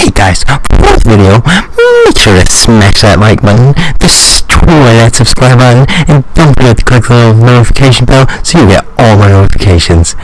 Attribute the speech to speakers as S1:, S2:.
S1: Hey guys, for this video, make sure to smash that like button, destroy that subscribe button, and don't forget to click the little notification bell so you get all my notifications.